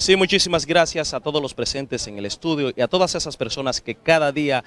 Sí, muchísimas gracias a todos los presentes en el estudio y a todas esas personas que cada día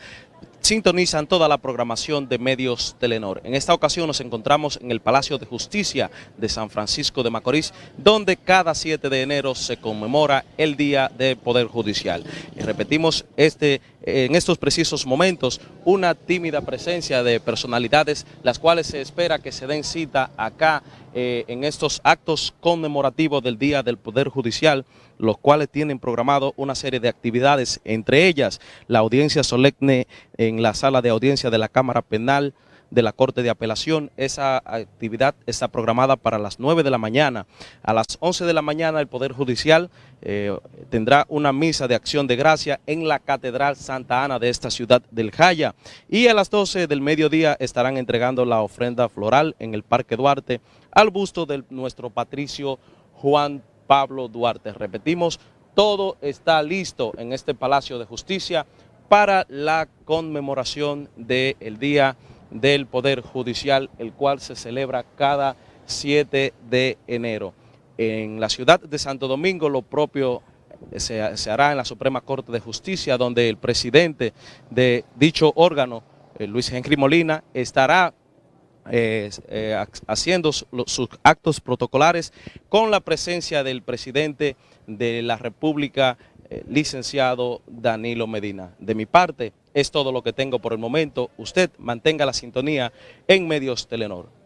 sintonizan toda la programación de Medios Telenor. En esta ocasión nos encontramos en el Palacio de Justicia de San Francisco de Macorís, donde cada 7 de enero se conmemora el Día del Poder Judicial. Y repetimos este, en estos precisos momentos una tímida presencia de personalidades, las cuales se espera que se den cita acá eh, en estos actos conmemorativos del Día del Poder Judicial, los cuales tienen programado una serie de actividades, entre ellas la audiencia solemne en la sala de audiencia de la Cámara Penal de la Corte de Apelación. Esa actividad está programada para las 9 de la mañana. A las 11 de la mañana el Poder Judicial eh, tendrá una misa de acción de gracia en la Catedral Santa Ana de esta ciudad del Jaya. Y a las 12 del mediodía estarán entregando la ofrenda floral en el Parque Duarte al busto de nuestro patricio Juan Pablo Duarte. Repetimos, todo está listo en este Palacio de Justicia para la conmemoración del Día del Poder Judicial, el cual se celebra cada 7 de enero. En la ciudad de Santo Domingo lo propio se, hará en la Suprema Corte de Justicia, donde el presidente de dicho órgano, eh, Luis Henry Molina, estará eh, eh, haciendo sus actos protocolares con la presencia del presidente de la República, eh, licenciado Danilo Medina. De mi parte, es todo lo que tengo por el momento. Usted mantenga la sintonía en Medios Telenor.